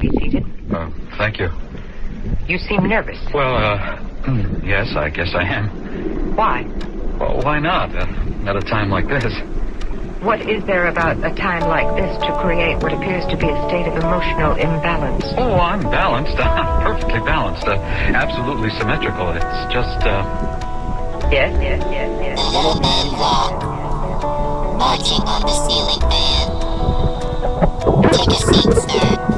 Be seated. Oh, thank you. You seem nervous. Well, uh, yes, I guess I am. Why? Well, why not? Uh, At a time like this. What is there about a time like this to create what appears to be a state of emotional imbalance? Oh, I'm balanced. I'm perfectly balanced. Uh, absolutely symmetrical. It's just, uh... Yes, yes, yes, yes. The little man walk, marching on the ceiling fan. Take a seat, sir.